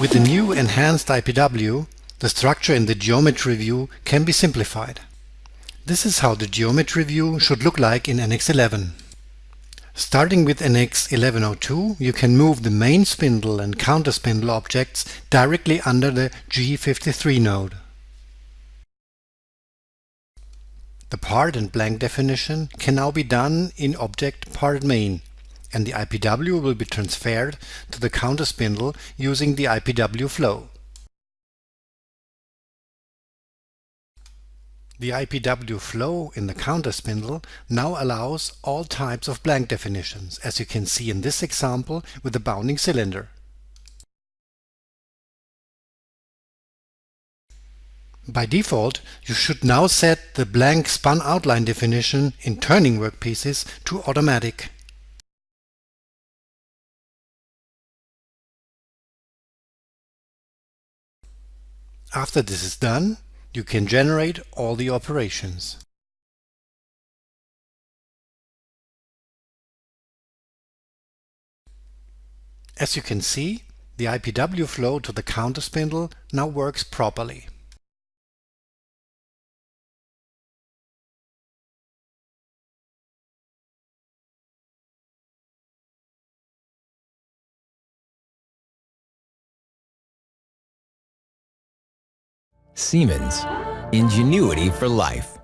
With the new enhanced IPW, the structure in the geometry view can be simplified. This is how the geometry view should look like in NX11. Starting with NX 1102, you can move the main spindle and counter spindle objects directly under the G53 node. The part and blank definition can now be done in object part main, and the IPW will be transferred to the counter spindle using the IPW flow. The IPW flow in the counter spindle now allows all types of blank definitions, as you can see in this example with the bounding cylinder. By default, you should now set the blank spun outline definition in turning workpieces to automatic. After this is done, you can generate all the operations. As you can see, the IPW flow to the counter spindle now works properly. Siemens, ingenuity for life.